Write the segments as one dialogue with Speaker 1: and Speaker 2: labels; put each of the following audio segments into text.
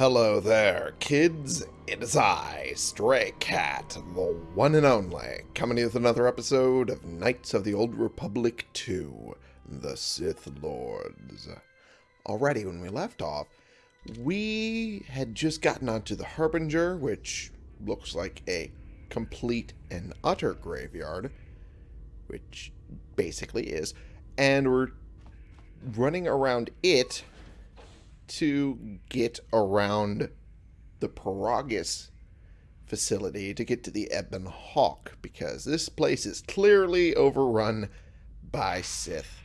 Speaker 1: Hello there, kids. It is I, Stray Cat, the one and only, coming to you with another episode of Knights of the Old Republic 2, The Sith Lords. Already, when we left off, we had just gotten onto the Harbinger, which looks like a complete and utter graveyard, which basically is, and we're running around it to get around the Peragus facility to get to the Ebon Hawk because this place is clearly overrun by Sith.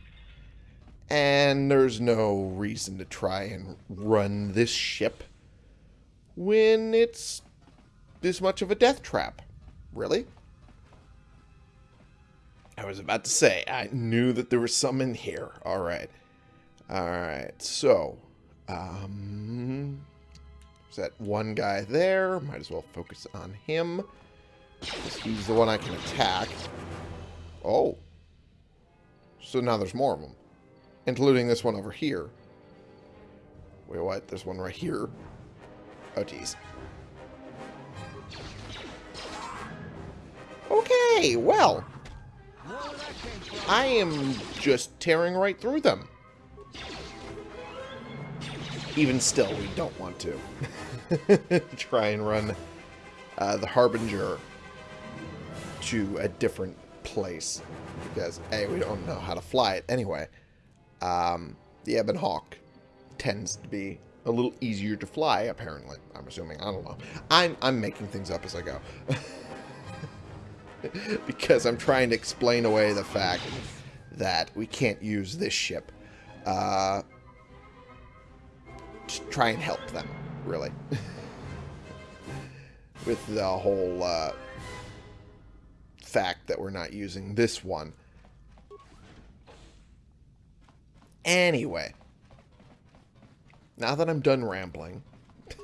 Speaker 1: And there's no reason to try and run this ship when it's this much of a death trap. Really? I was about to say, I knew that there was some in here. Alright. Alright, so um, there's that one guy there. Might as well focus on him. He's the one I can attack. Oh. So now there's more of them. Including this one over here. Wait, what? There's one right here. Oh, jeez. Okay, well. I am just tearing right through them even still, we don't want to try and run uh, the Harbinger to a different place. Because, A, we don't know how to fly it anyway. Um, the Ebon Hawk tends to be a little easier to fly, apparently. I'm assuming. I don't know. I'm, I'm making things up as I go. because I'm trying to explain away the fact that we can't use this ship. Uh, try and help them, really. With the whole uh, fact that we're not using this one. Anyway. Now that I'm done rambling.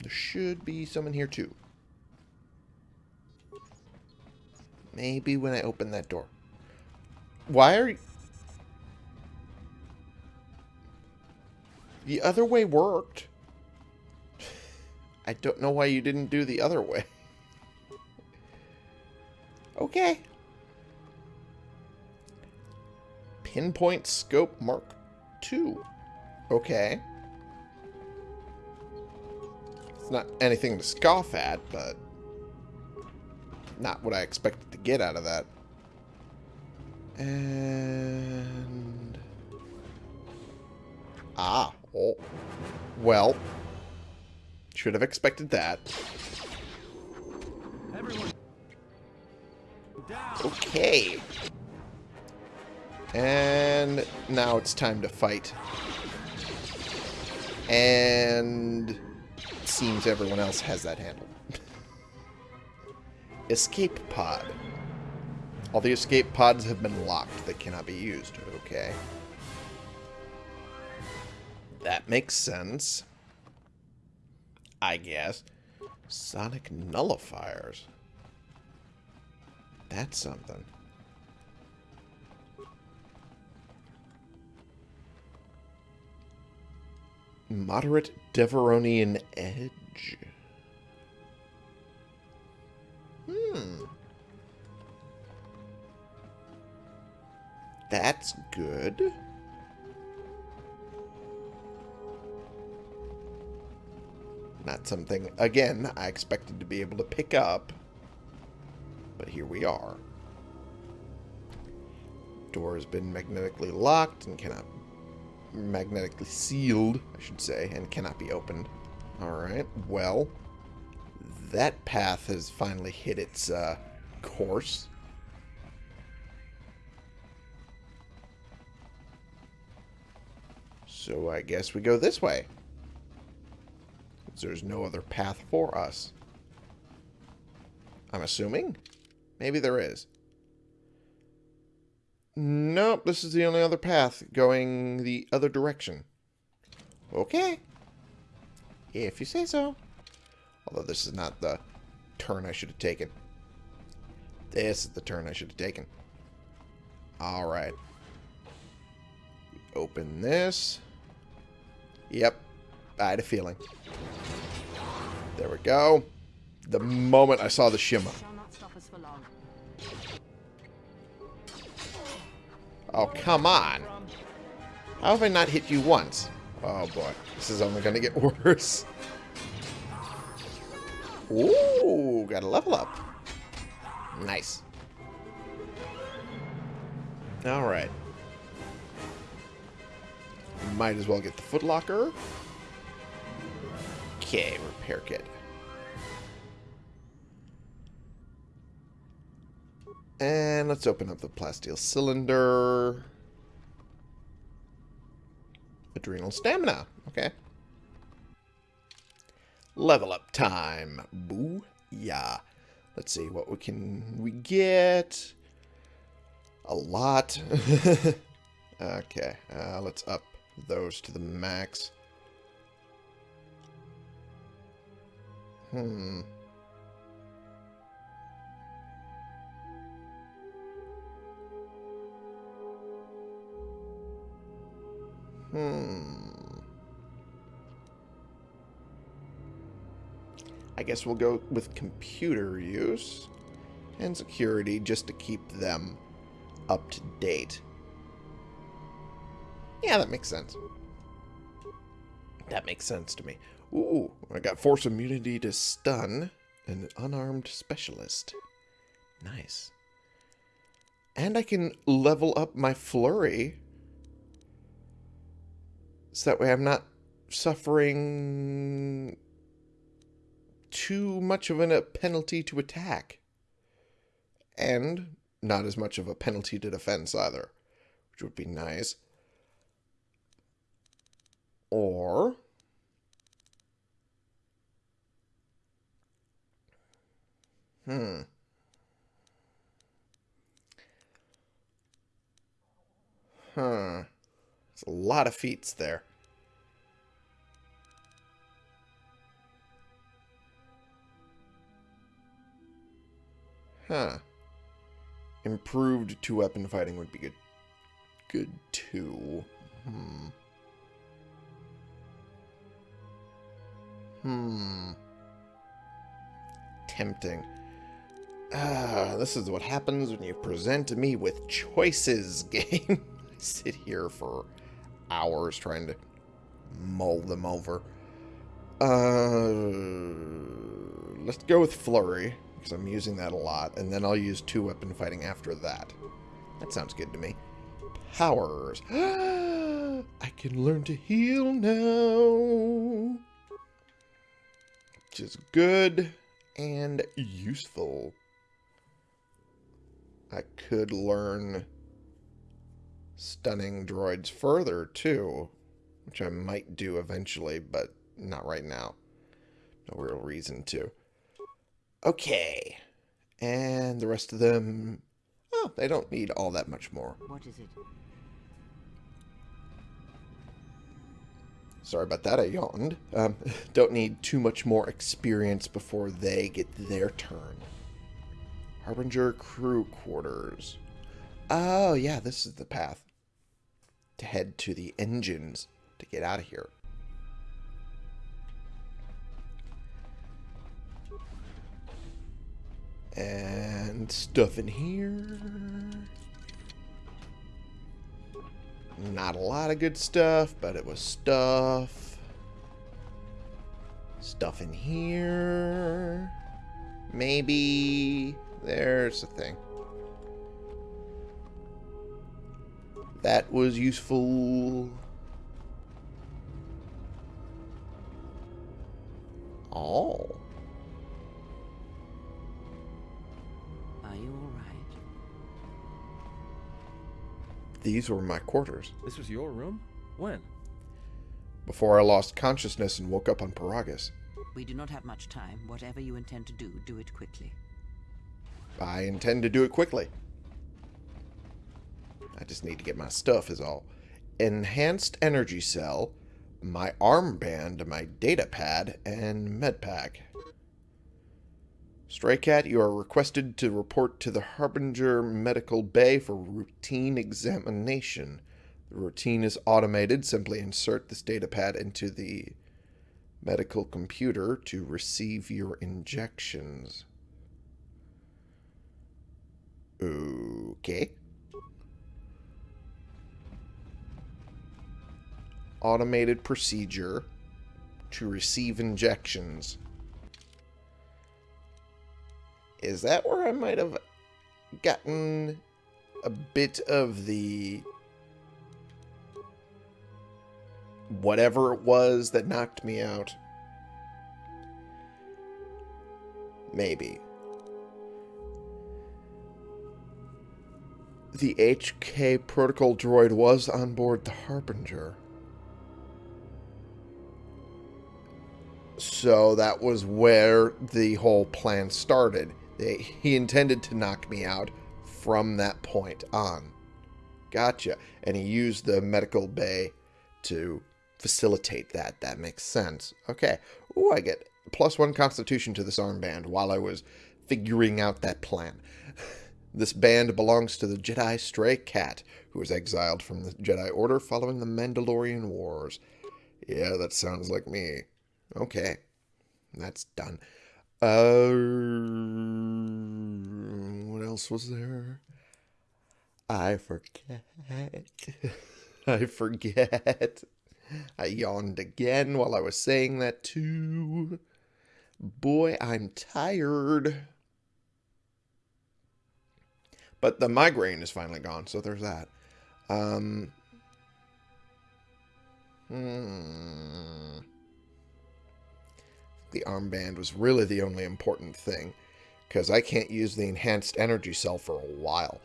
Speaker 1: there should be someone here too. Maybe when I open that door. Why are you... The other way worked. I don't know why you didn't do the other way. okay. Pinpoint Scope Mark II. Okay. It's not anything to scoff at, but not what I expected to get out of that. And... Ah. Oh. Well. Should have expected that. Okay. And now it's time to fight. And it seems everyone else has that handle. escape pod. All the escape pods have been locked. They cannot be used. Okay. That makes sense. I guess. Sonic nullifiers. That's something. Moderate Devaronian Edge. Hmm. That's good. Not something, again, I expected to be able to pick up. But here we are. Door has been magnetically locked and cannot... Magnetically sealed, I should say, and cannot be opened. Alright, well... That path has finally hit its uh, course. So I guess we go this way there's no other path for us. I'm assuming? Maybe there is. Nope, this is the only other path going the other direction. Okay. If you say so. Although this is not the turn I should have taken. This is the turn I should have taken. Alright. Open this. Yep. I had a feeling. There we go. The moment I saw the shimmer.
Speaker 2: Shall not stop us for long.
Speaker 1: Oh, come on. How have I not hit you once? Oh, boy. This is only going to get worse. Ooh, got a level up. Nice. Alright. Might as well get the footlocker. Okay, repair kit. And let's open up the plasteel cylinder. Adrenal stamina. Okay. Level up time. Boo. Yeah. Let's see what we can we get. A lot. okay. Uh, let's up those to the max. Hmm. Hmm. I guess we'll go with computer use and security just to keep them up to date. Yeah, that makes sense. That makes sense to me. Ooh, I got force immunity to stun an unarmed specialist. Nice. And I can level up my flurry so that way I'm not suffering too much of a penalty to attack. And not as much of a penalty to defense either, which would be nice. Or... Hmm. Huh. There's a lot of feats there. Huh. Improved two-weapon fighting would be good. Good, too. Hmm. Hmm. Tempting. Ah, this is what happens when you present me with choices, game. I sit here for hours trying to mull them over. Uh, let's go with Flurry because I'm using that a lot, and then I'll use two-weapon fighting after that. That sounds good to me. Powers. I can learn to heal now. Which is good and useful. I could learn stunning droids further, too. Which I might do eventually, but not right now. No real reason to. Okay. And the rest of them... Oh, they don't need all that much more.
Speaker 2: What is it?
Speaker 1: Sorry about that, I yawned. Um, don't need too much more experience before they get their turn. Harbinger Crew Quarters. Oh, yeah, this is the path. To head to the engines to get out of here. And stuff in here. Not a lot of good stuff, but it was stuff. Stuff in here. Maybe. There's the thing. That was useful. Oh.
Speaker 2: Are you all right?
Speaker 1: These were my quarters.
Speaker 3: This was your room? When?
Speaker 1: Before I lost consciousness and woke up on Peragus.
Speaker 2: We do not have much time. Whatever you intend to do, do it quickly.
Speaker 1: I intend to do it quickly. I just need to get my stuff is all. Enhanced energy cell, my armband, my data pad, and medpack. Stray Cat, you are requested to report to the Harbinger Medical Bay for routine examination. The routine is automated. Simply insert this data pad into the medical computer to receive your injections. Okay. Automated procedure to receive injections. Is that where I might have gotten a bit of the whatever it was that knocked me out? Maybe. The HK protocol droid was on board the Harbinger. So that was where the whole plan started. They, he intended to knock me out from that point on. Gotcha. And he used the medical bay to facilitate that. That makes sense. Okay. Ooh, I get plus one constitution to this armband while I was figuring out that plan. This band belongs to the Jedi Stray Cat, who was exiled from the Jedi Order following the Mandalorian Wars. Yeah, that sounds like me. Okay. That's done. Uh, what else was there? I forget. I forget. I yawned again while I was saying that too. Boy, I'm tired. But the migraine is finally gone, so there's that. Um, hmm. The armband was really the only important thing, because I can't use the enhanced energy cell for a while.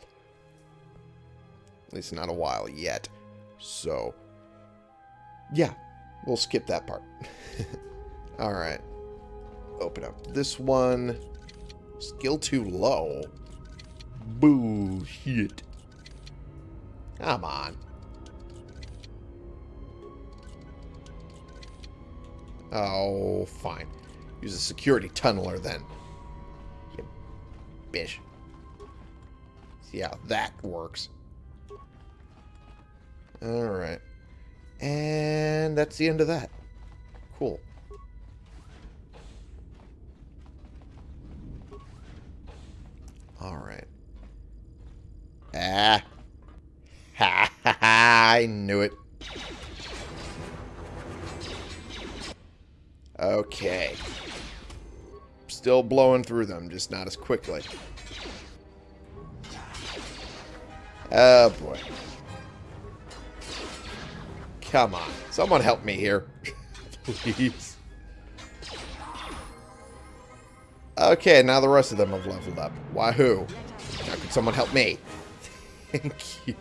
Speaker 1: At least not a while yet. So, yeah, we'll skip that part. Alright. Open up this one. Skill too low. Bullshit. Come on. Oh, fine. Use a security tunneler then. You bitch. See how that works. Alright. And that's the end of that. Cool. Alright. Ah. Ha ha ha, I knew it. Okay. Still blowing through them, just not as quickly. Oh, boy. Come on. Someone help me here. Please. Okay, now the rest of them have leveled up. Wahoo. Now could someone help me? Thank you.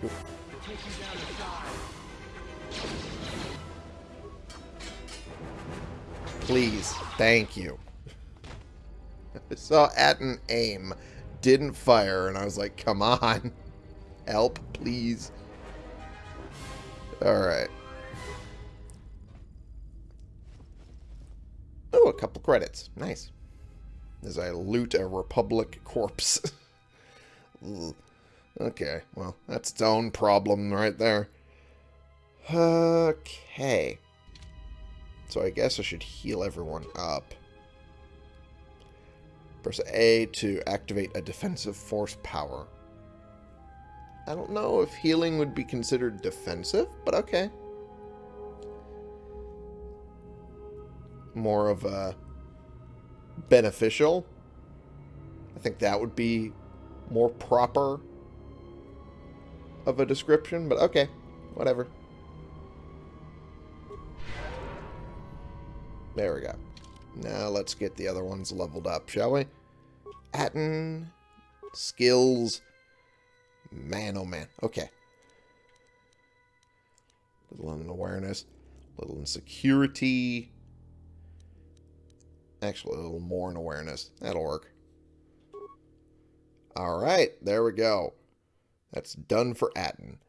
Speaker 1: Please. Thank you. I saw at an aim, didn't fire, and I was like, come on. Help, please. Alright. Oh, a couple credits. Nice. As I loot a Republic corpse. okay, well, that's its own problem right there. Okay. So I guess I should heal everyone up. Press A to activate a defensive force power. I don't know if healing would be considered defensive, but okay. More of a beneficial. I think that would be more proper of a description, but okay, whatever. There we go. Now let's get the other ones leveled up, shall we? Atton, skills, man oh man. Okay. Little in awareness, little in security. Actually, a little more in awareness. That'll work. Alright, there we go. That's done for Atton.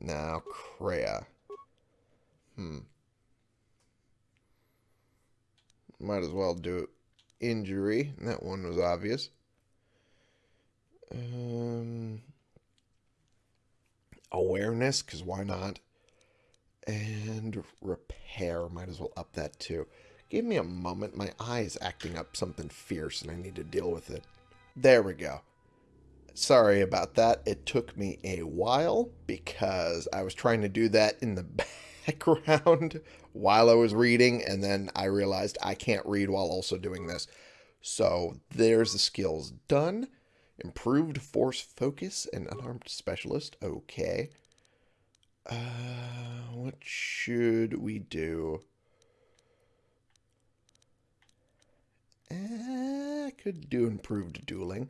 Speaker 1: Now, Kreia. Hmm. Might as well do injury. That one was obvious. Um, awareness, because why not? And repair, might as well up that too. Give me a moment. My eye is acting up something fierce and I need to deal with it. There we go. Sorry about that. It took me a while because I was trying to do that in the background while I was reading, and then I realized I can't read while also doing this. So there's the skills done. Improved force focus and unarmed specialist. Okay. Uh, what should we do? Eh, I could do improved dueling.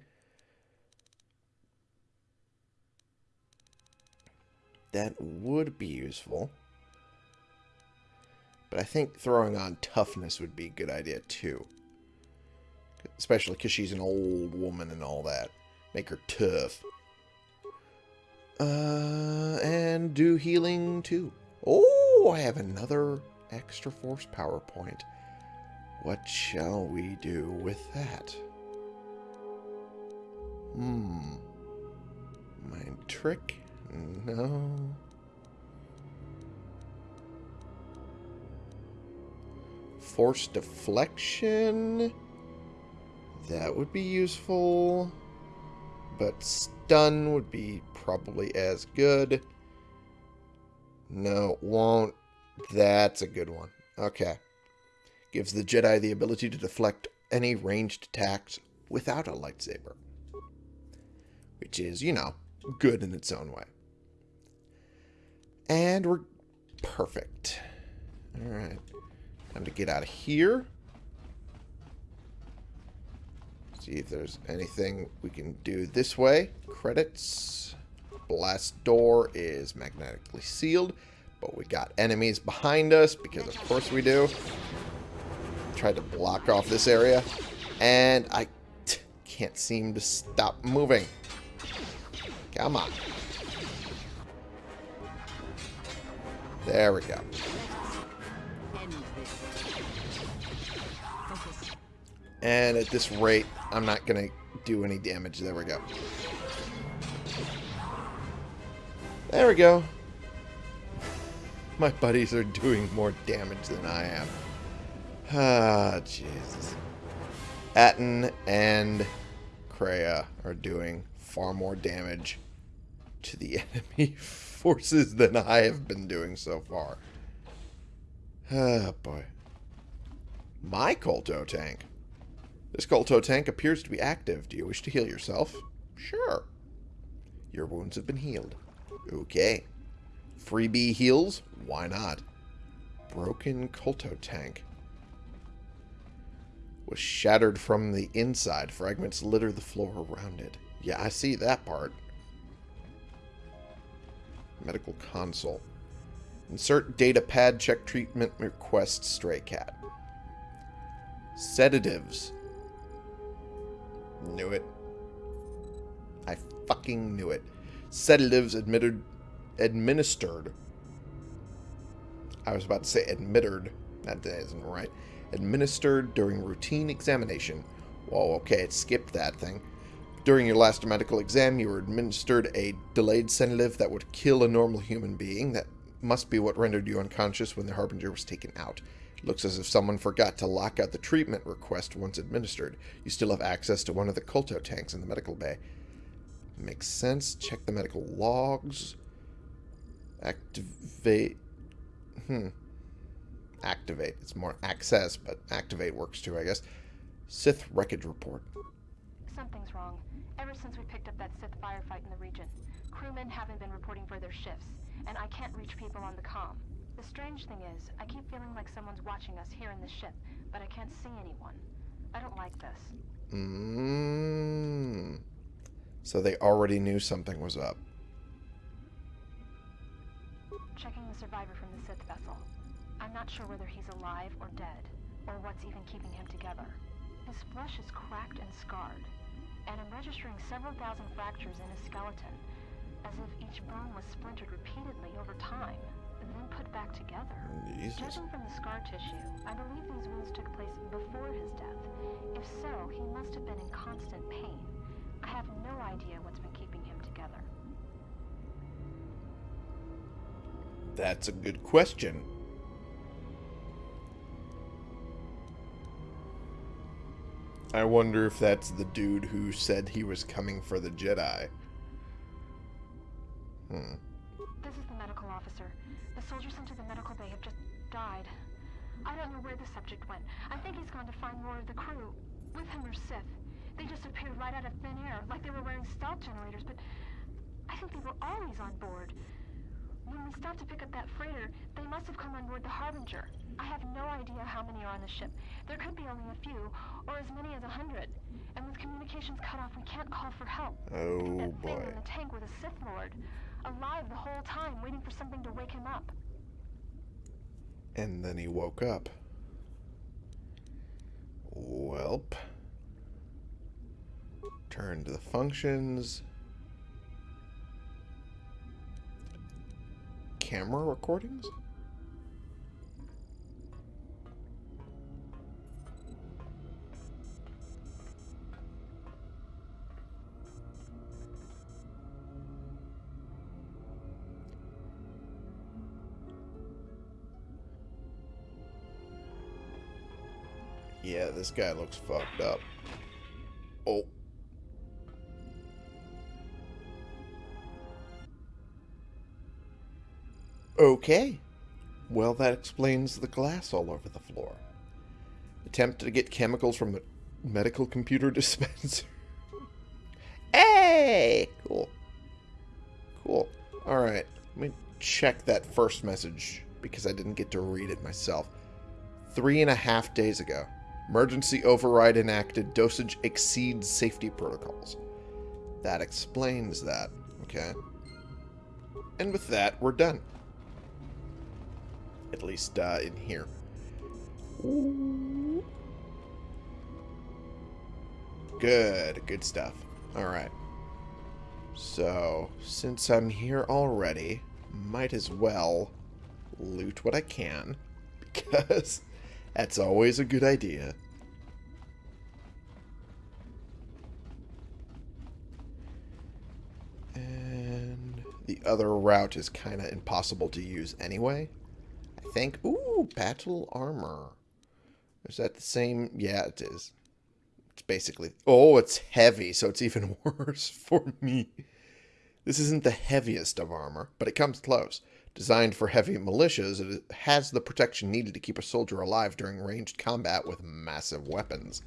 Speaker 1: That would be useful. But I think throwing on toughness would be a good idea too. Especially because she's an old woman and all that. Make her tough. Uh, and do healing too. Oh, I have another extra force power point. What shall we do with that? Hmm. Mind trick? No. Force deflection? That would be useful. But stun would be probably as good. No, won't. That's a good one. Okay. Gives the Jedi the ability to deflect any ranged attacks without a lightsaber. Which is, you know, good in its own way. And we're perfect. Alright. Time to get out of here. See if there's anything we can do this way. Credits. Blast door is magnetically sealed. But we got enemies behind us because of course we do. Tried to block off this area. And I can't seem to stop moving. Come on. There we go. And at this rate, I'm not going to do any damage. There we go. There we go. My buddies are doing more damage than I am. Ah, Jesus. Atton and Kreia are doing far more damage to the enemy forces than I have been doing so far. Ah, boy. My Kolto tank. This Kolto tank appears to be active. Do you wish to heal yourself? Sure. Your wounds have been healed. Okay. Freebie heals? Why not? Broken Kolto tank. Was shattered from the inside. Fragments litter the floor around it. Yeah, I see that part. Medical console. Insert data pad, check treatment request, stray cat. Sedatives. Knew it. I fucking knew it. Sedatives admitted, administered. I was about to say admitted. That isn't right. Administered during routine examination. Whoa, okay, it skipped that thing. During your last medical exam, you were administered a delayed sedative that would kill a normal human being. That must be what rendered you unconscious when the Harbinger was taken out. It looks as if someone forgot to lock out the treatment request once administered. You still have access to one of the Kolto tanks in the medical bay. Makes sense. Check the medical logs. Activate. Hmm. Activate. It's more access, but activate works too, I guess. Sith wreckage report.
Speaker 4: Something's wrong. Ever since we picked up that Sith firefight in the region, crewmen haven't been reporting for their shifts, and I can't reach people on the comm. The strange thing is, I keep feeling like someone's watching us here in the ship, but I can't see anyone. I don't like this.
Speaker 1: Mmm. So they already knew something was up.
Speaker 4: Checking the survivor from the Sith vessel. I'm not sure whether he's alive or dead, or what's even keeping him together. His flesh is cracked and scarred, and I'm registering several thousand fractures in his skeleton, as if each bone was splintered repeatedly over time, and then put back together.
Speaker 1: Jesus.
Speaker 4: Judging from the scar tissue, I believe these wounds took place before his death. If so, he must have been in constant pain. I have no idea what's been keeping him together.
Speaker 1: That's a good question. I wonder if that's the dude who said he was coming for the Jedi. Hmm.
Speaker 4: This is the medical officer. The soldiers sent to the medical bay have just died. I don't know where the subject went. I think he's gone to find more of the crew. With him or Sith. They just appeared right out of thin air, like they were wearing stealth generators, but I think they were always on board. When we stopped to pick up that freighter, they must have come on board the Harbinger. I have no idea how many are on the ship. There could be only a few, or as many as a hundred. And with communications cut off, we can't call for help.
Speaker 1: Oh
Speaker 4: that thing
Speaker 1: boy.
Speaker 4: in the tank was a Sith Lord. Alive the whole time, waiting for something to wake him up.
Speaker 1: And then he woke up. Welp. Turn to the functions. Camera recordings? Yeah, this guy looks fucked up. Oh. Okay. Well, that explains the glass all over the floor. Attempt to get chemicals from the medical computer dispenser. hey! Cool. Cool. Alright. Let me check that first message because I didn't get to read it myself. Three and a half days ago. Emergency override enacted. Dosage exceeds safety protocols. That explains that. Okay. And with that, we're done. At least uh, in here. Good. Good stuff. Alright. So, since I'm here already, might as well loot what I can. Because that's always a good idea. And the other route is kind of impossible to use anyway. Think. Ooh, battle armor. Is that the same? Yeah, it is. It's basically... Oh, it's heavy, so it's even worse for me. This isn't the heaviest of armor, but it comes close. Designed for heavy militias, it has the protection needed to keep a soldier alive during ranged combat with massive weapons.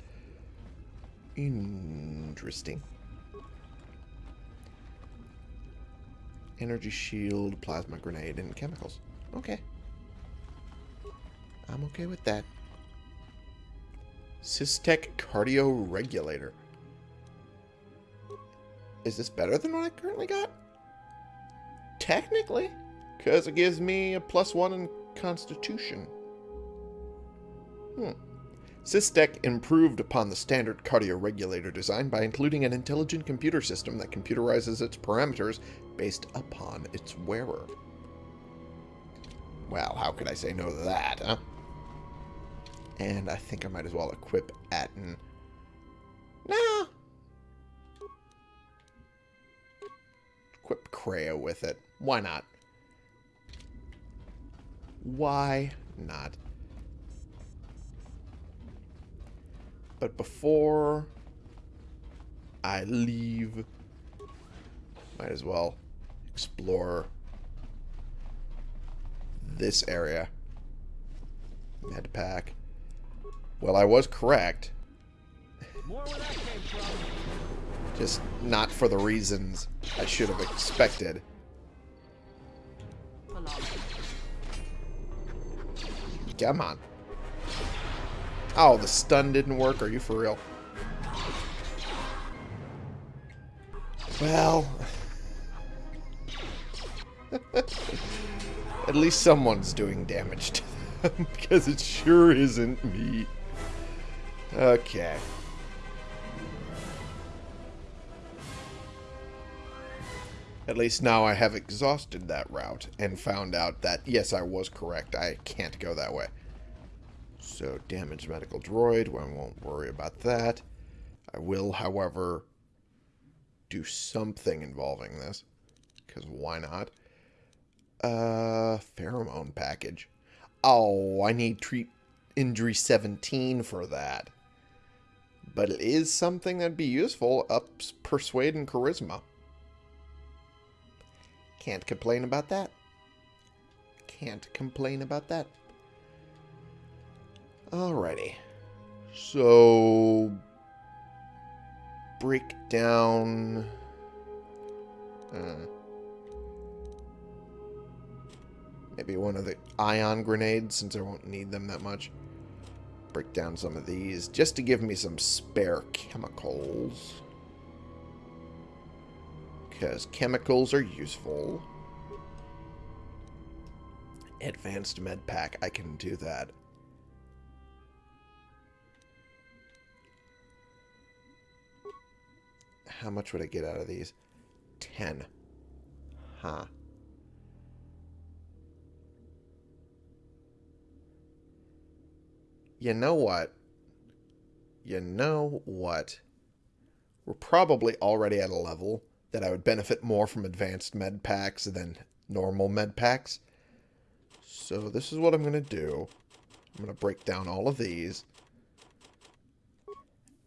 Speaker 1: Interesting. Energy shield, plasma grenade, and chemicals. Okay. I'm okay with that. Systech cardio regulator. Is this better than what I currently got? Technically. Because it gives me a plus one in constitution. Hmm. Systech improved upon the standard cardio regulator design by including an intelligent computer system that computerizes its parameters based upon its wearer. Well, how could I say no to that, huh? And I think I might as well equip Atton. Nah. Equip Kreia with it. Why not? Why not? But before I leave, might as well explore this area. Med pack. Well, I was correct.
Speaker 3: More where that came from.
Speaker 1: Just not for the reasons I should have expected. Come on. Oh, the stun didn't work? Are you for real? Well... At least someone's doing damage to them, because it sure isn't me. Okay. At least now I have exhausted that route and found out that, yes, I was correct. I can't go that way. So, damaged medical droid. Well, I won't worry about that. I will, however, do something involving this. Because why not? Uh, pheromone package. Oh, I need treat injury 17 for that. But it is something that'd be useful. Ups persuade and charisma. Can't complain about that. Can't complain about that. Alrighty. So break down uh, maybe one of the ion grenades since I won't need them that much. Break down some of these just to give me some spare chemicals. Because chemicals are useful. Advanced med pack, I can do that. How much would I get out of these? 10. Huh. You know what? You know what? We're probably already at a level that I would benefit more from advanced med packs than normal med packs. So this is what I'm going to do. I'm going to break down all of these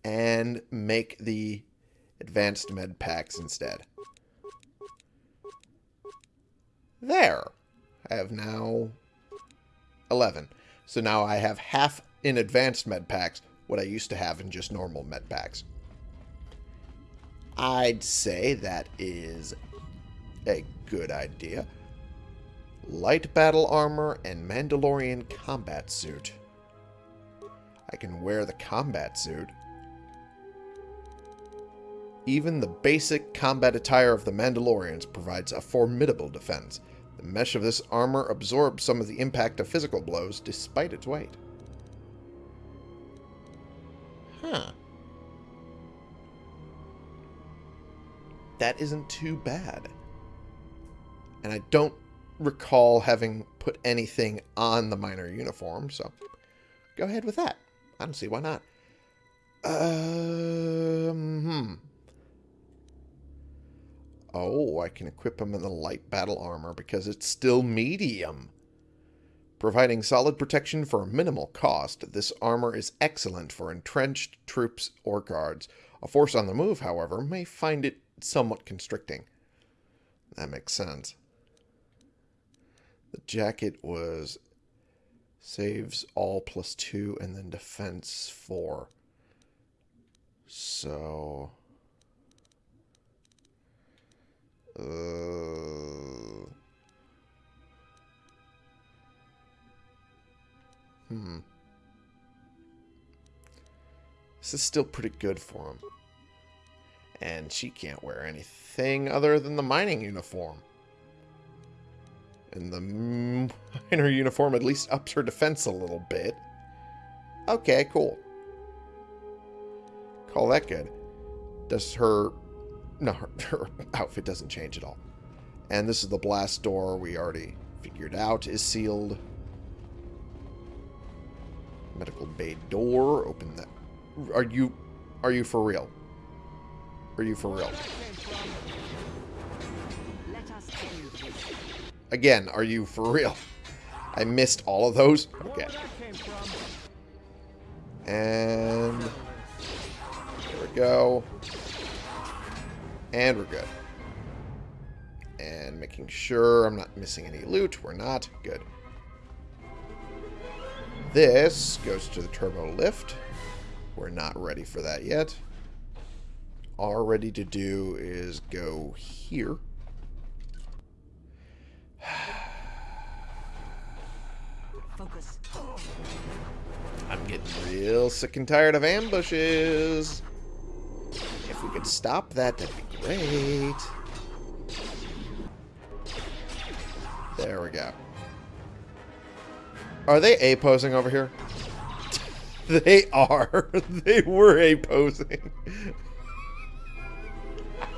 Speaker 1: and make the advanced med packs instead. There. I have now 11. So now I have half in advanced med packs what I used to have in just normal med packs. I'd say that is a good idea. Light battle armor and Mandalorian combat suit. I can wear the combat suit. Even the basic combat attire of the Mandalorians provides a formidable defense. The mesh of this armor absorbs some of the impact of physical blows despite its weight. That isn't too bad. And I don't recall having put anything on the minor uniform, so go ahead with that. I don't see why not. Um, hmm. Oh, I can equip him in the light battle armor because it's still medium. Providing solid protection for a minimal cost, this armor is excellent for entrenched troops or guards. A force on the move, however, may find it somewhat constricting. That makes sense. The jacket was saves all plus two and then defense four. So... Uh, hmm. This is still pretty good for him. And she can't wear anything other than the mining uniform. And the miner uniform at least ups her defense a little bit. Okay, cool. Call that good. Does her no, her, her outfit doesn't change at all. And this is the blast door we already figured out is sealed. Medical bay door. Open that. Are you, are you for real? Are you for real? Again, are you for real? I missed all of those? Okay. And there we go. And we're good. And making sure I'm not missing any loot. We're not. Good. This goes to the turbo lift. We're not ready for that yet. All ready to do is go here.
Speaker 2: Focus.
Speaker 1: I'm getting real sick and tired of ambushes. If we could stop that, that'd be great. There we go. Are they A-posing over here? they are. they were A-posing.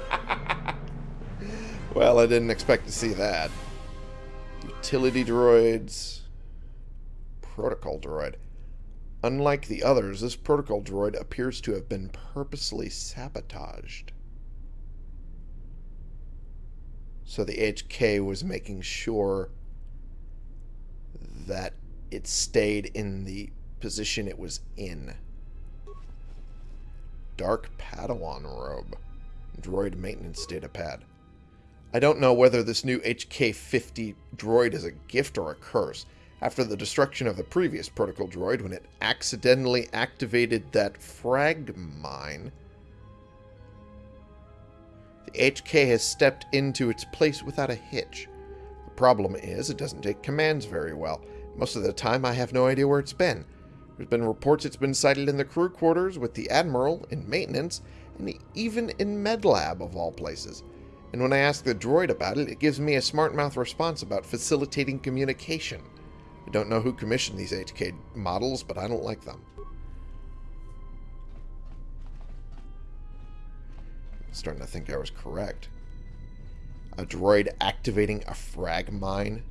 Speaker 1: well, I didn't expect to see that. Utility droids. Protocol droid. Unlike the others, this protocol droid appears to have been purposely sabotaged. So the HK was making sure that it stayed in the position it was in. Dark Padawan robe. Droid maintenance data pad. I don't know whether this new HK-50 droid is a gift or a curse. After the destruction of the previous protocol droid, when it accidentally activated that frag mine, the HK has stepped into its place without a hitch. The problem is, it doesn't take commands very well. Most of the time, I have no idea where it's been. There's been reports it's been sighted in the crew quarters with the Admiral, in maintenance, and even in MedLab, of all places. And when I ask the droid about it, it gives me a smart mouth response about facilitating communication. I don't know who commissioned these HK models, but I don't like them. I'm starting to think I was correct. A droid activating a frag mine?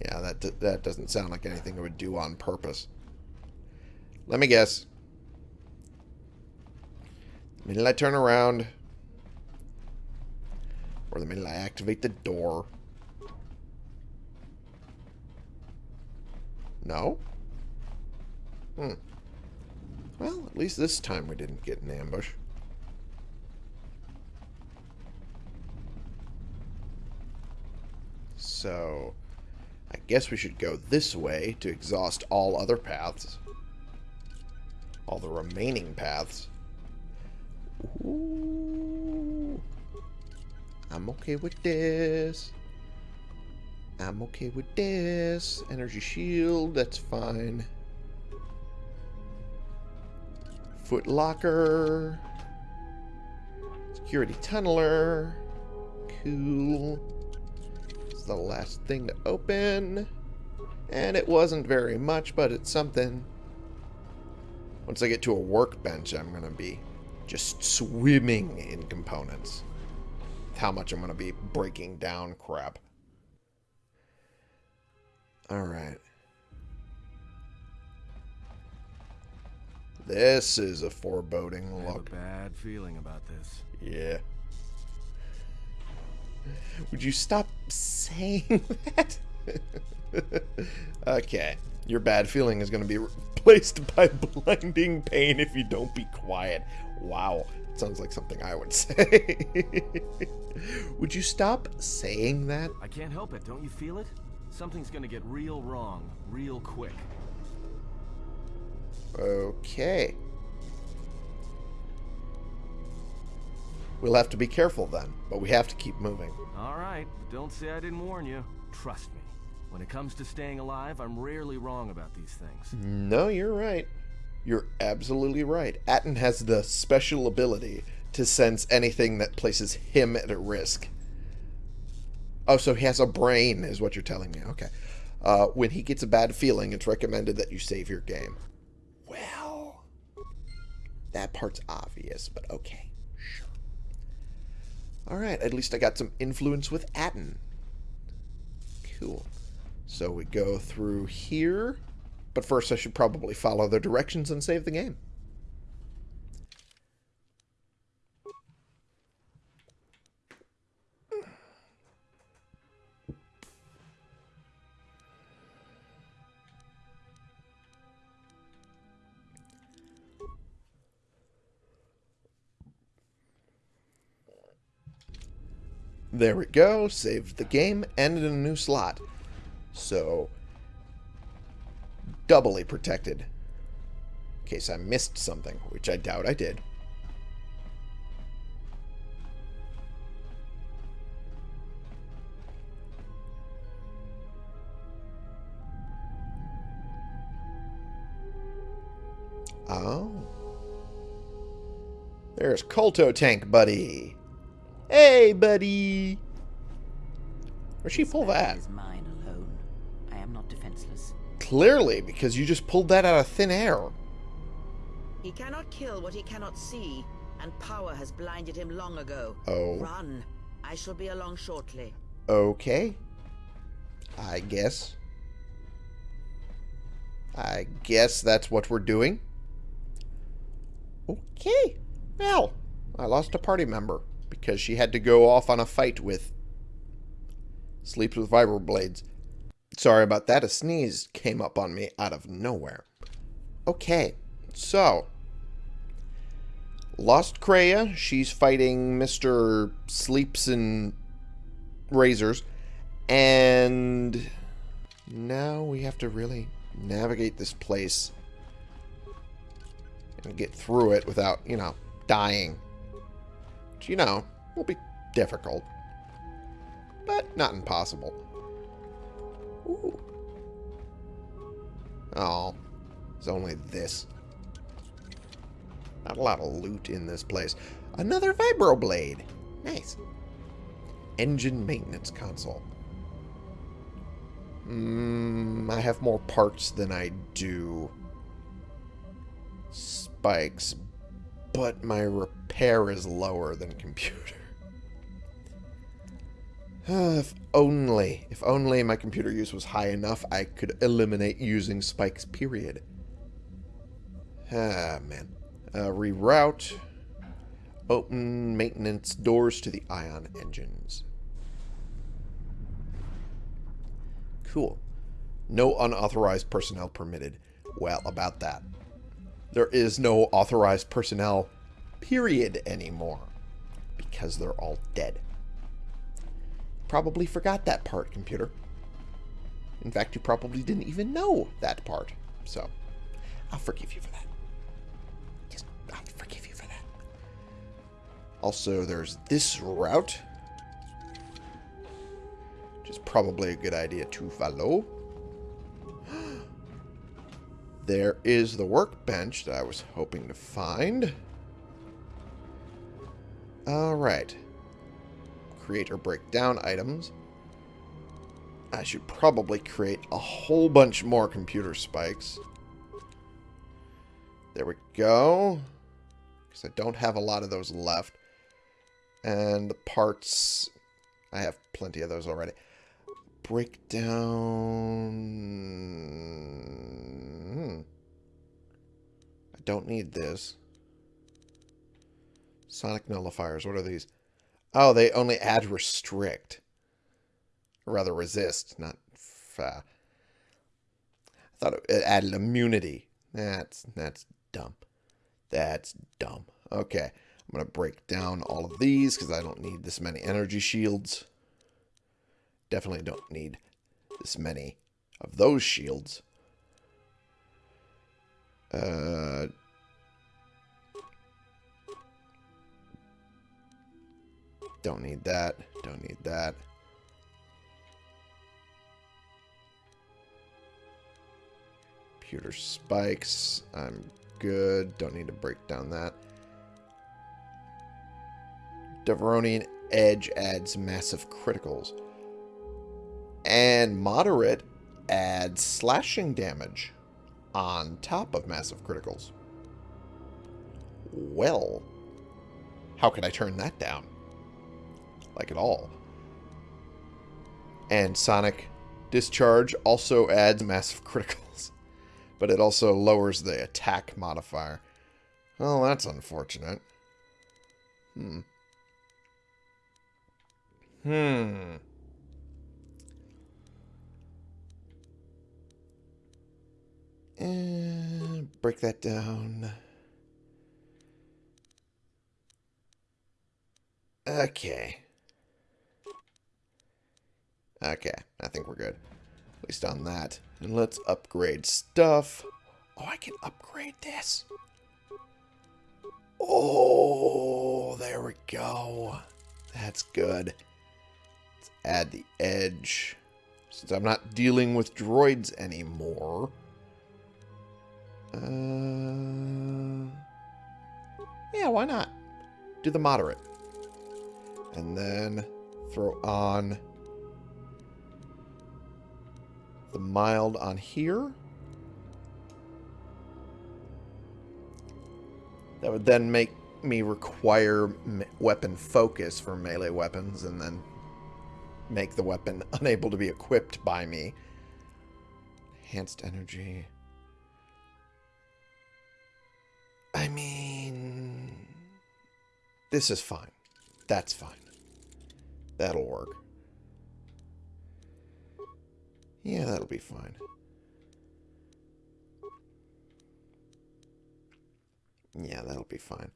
Speaker 1: Yeah, that, that doesn't sound like anything it would do on purpose. Let me guess. The minute I turn around, or the minute I activate the door. No? Hmm. Well, at least this time we didn't get an ambush. So, I guess we should go this way to exhaust all other paths. All the remaining paths. Ooh. I'm okay with this. I'm okay with this. Energy shield, that's fine. Foot locker. Security tunneler. Cool. The last thing to open. And it wasn't very much, but it's something. Once I get to a workbench, I'm going to be just swimming in components. How much I'm going to be breaking down crap. Alright. This is a foreboding
Speaker 3: I have a
Speaker 1: look.
Speaker 3: bad feeling about this.
Speaker 1: Yeah. Would you stop saying that? okay. Your bad feeling is going to be replaced by blinding pain if you don't be quiet. Wow. Sounds like something I would say. would you stop saying that?
Speaker 3: I can't help it, don't you feel it? Something's gonna get real wrong, real quick.
Speaker 1: Okay. We'll have to be careful then, but we have to keep moving.
Speaker 3: Alright, don't say I didn't warn you. Trust me. When it comes to staying alive, I'm rarely wrong about these things.
Speaker 1: No, you're right. You're absolutely right. Atton has the special ability to sense anything that places him at a risk. Oh, so he has a brain, is what you're telling me. Okay. Uh, when he gets a bad feeling, it's recommended that you save your game. Well, that part's obvious, but okay. Alright, at least I got some influence with Atton. Cool. So we go through here. But first I should probably follow the directions and save the game. There we go. Saved the game. Ended in a new slot. So, doubly protected. In case I missed something, which I doubt I did. Oh. There's Kolto Tank Buddy. Hey, buddy. Where'd she pull that?
Speaker 2: Is mine alone. I am not defenseless.
Speaker 1: Clearly, because you just pulled that out of thin air.
Speaker 5: He cannot kill what he cannot see, and power has blinded him long ago.
Speaker 1: Oh.
Speaker 5: Run. I shall be along shortly.
Speaker 1: Okay. I guess. I guess that's what we're doing. Okay. Well, I lost a party member. Because she had to go off on a fight with Sleeps with Vibroblades. Sorry about that. A sneeze came up on me out of nowhere. Okay, so Lost Kreia. She's fighting Mr. Sleeps and Razors. And now we have to really navigate this place and get through it without, you know, dying. Which, you know, will be difficult. But not impossible. Ooh. Oh, it's only this. Not a lot of loot in this place. Another vibroblade. Nice. Engine maintenance console. Mm, I have more parts than I do spikes, but my repair is lower than computer. if only, if only my computer use was high enough, I could eliminate using spikes, period. Ah, man. Uh, reroute. Open maintenance doors to the ion engines. Cool. No unauthorized personnel permitted. Well, about that. There is no authorized personnel, period, anymore. Because they're all dead. Probably forgot that part, computer. In fact, you probably didn't even know that part. So, I'll forgive you for that. Just, I'll forgive you for that. Also, there's this route. Which is probably a good idea to follow. There is the workbench that I was hoping to find. Alright. Create or break down items. I should probably create a whole bunch more computer spikes. There we go. Because I don't have a lot of those left. And the parts... I have plenty of those already. Breakdown... Hmm. I don't need this. Sonic nullifiers. What are these? Oh, they only add restrict. Or rather resist, not... Fa. I thought it added immunity. That's, that's dumb. That's dumb. Okay. I'm going to break down all of these because I don't need this many energy shields. Definitely don't need this many of those shields. Uh, don't need that. Don't need that. Pewter spikes. I'm good. Don't need to break down that. Devaronian Edge adds massive criticals. And Moderate adds slashing damage on top of massive criticals. Well, how could I turn that down? Like at all. And Sonic Discharge also adds massive criticals. But it also lowers the attack modifier. Well, that's unfortunate. Hmm. Hmm. And break that down. Okay. Okay, I think we're good. At least on that. And let's upgrade stuff. Oh, I can upgrade this. Oh, there we go. That's good. Let's add the edge. Since I'm not dealing with droids anymore. Uh, yeah, why not? Do the moderate. And then throw on the mild on here. That would then make me require weapon focus for melee weapons and then make the weapon unable to be equipped by me. Enhanced energy. I mean, this is fine. That's fine. That'll work. Yeah, that'll be fine. Yeah, that'll be fine.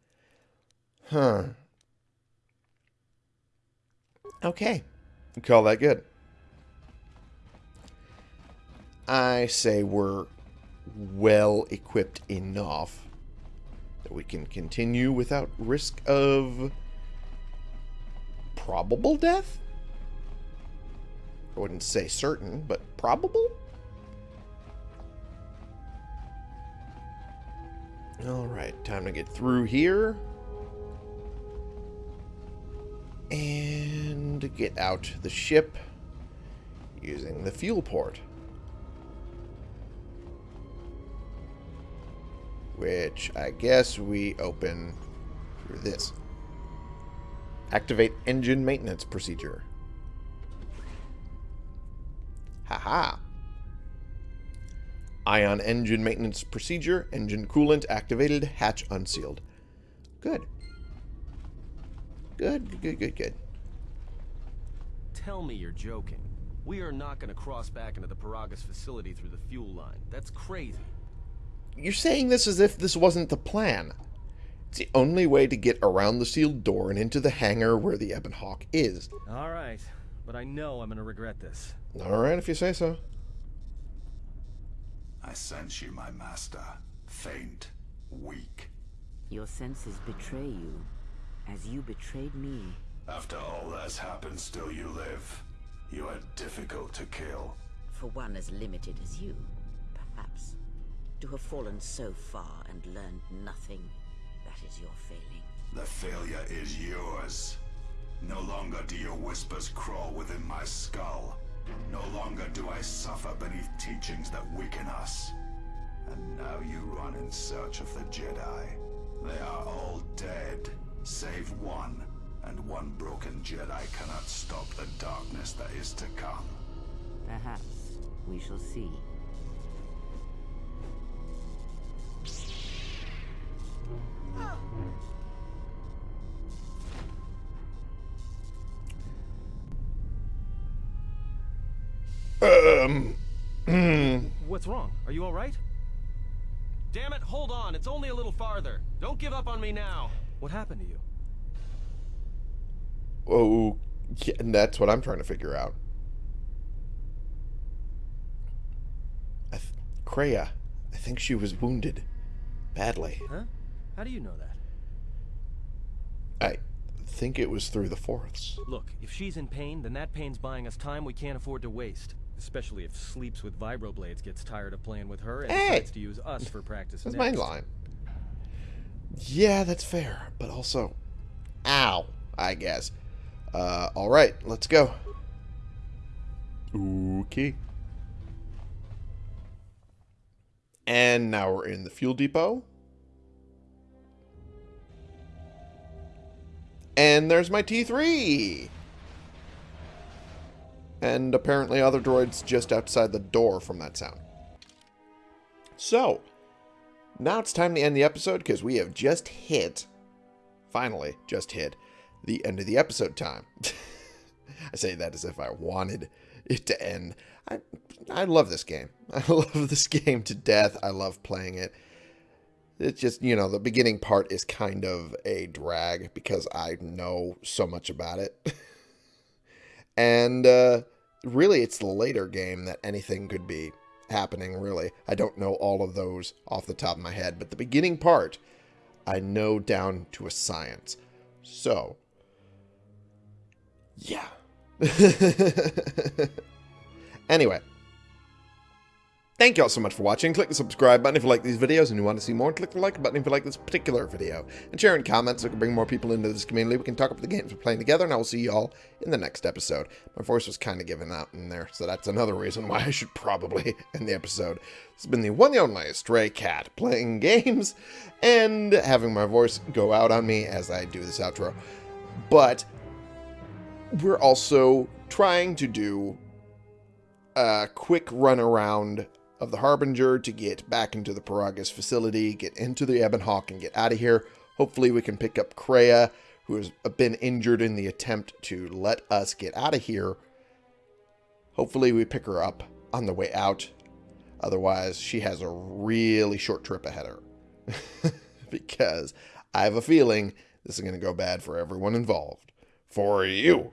Speaker 1: Huh. Okay. Call that good. I say we're well equipped enough that we can continue without risk of probable death? I wouldn't say certain, but probable? Alright, time to get through here. And get out the ship using the fuel port. Which I guess we open through this. Activate engine maintenance procedure. Haha. Ion engine maintenance procedure. Engine coolant activated. Hatch unsealed. Good. Good, good, good, good.
Speaker 3: Tell me you're joking. We are not going to cross back into the Peragus facility through the fuel line. That's crazy.
Speaker 1: You're saying this as if this wasn't the plan. It's the only way to get around the sealed door and into the hangar where the Ebon Hawk is.
Speaker 3: All right, but I know I'm going to regret this.
Speaker 1: Alright, if you say so.
Speaker 6: I sense you, my master. Faint, weak.
Speaker 2: Your senses betray you, as you betrayed me.
Speaker 6: After all that's happened, still you live. You are difficult to kill.
Speaker 5: For one as limited as you, perhaps. To have fallen so far and learned nothing, that is your failing.
Speaker 6: The failure is yours. No longer do your whispers crawl within my skull. No longer do I suffer beneath teachings that weaken us. And now you run in search of the Jedi. They are all dead, save one. And one broken Jedi cannot stop the darkness that is to come.
Speaker 2: Perhaps we shall see. Oh.
Speaker 1: Um.
Speaker 3: What's wrong? Are you all right? Damn it, hold on. It's only a little farther. Don't give up on me now. What happened to you?
Speaker 1: Oh, yeah, and that's what I'm trying to figure out. I th- Kreia, I think she was wounded. Badly.
Speaker 3: Huh? How do you know that?
Speaker 1: I think it was through the Force.
Speaker 3: Look, if she's in pain, then that pain's buying us time we can't afford to waste. Especially if Sleeps with Vibroblades gets tired of playing with her and
Speaker 1: Hey!
Speaker 3: decides to use us for practice
Speaker 1: That's
Speaker 3: next.
Speaker 1: my line. Yeah, that's fair. But also, ow, I guess. Uh, alright, let's go. Okay. And now we're in the fuel depot. And there's my T3! And apparently other droids just outside the door from that sound. So, now it's time to end the episode because we have just hit, finally, just hit the end of the episode time. I say that as if I wanted it to end. I, I love this game. I love this game to death. I love playing it. It's just, you know, the beginning part is kind of a drag because I know so much about it. and uh, really, it's the later game that anything could be happening, really. I don't know all of those off the top of my head, but the beginning part, I know down to a science. So, yeah. anyway. Thank you all so much for watching. Click the subscribe button if you like these videos and you want to see more. Click the like button if you like this particular video. And share in comments so we can bring more people into this community. We can talk about the games we're playing together, and I will see you all in the next episode. My voice was kind of giving out in there, so that's another reason why I should probably end the episode. This has been the one and only Stray Cat, playing games and having my voice go out on me as I do this outro. But we're also trying to do a quick run around of the Harbinger to get back into the Peragus facility, get into the Ebon Hawk, and get out of here. Hopefully, we can pick up Kreia who has been injured in the attempt to let us get out of here. Hopefully, we pick her up on the way out. Otherwise, she has a really short trip ahead of her. because I have a feeling this is going to go bad for everyone involved. For you.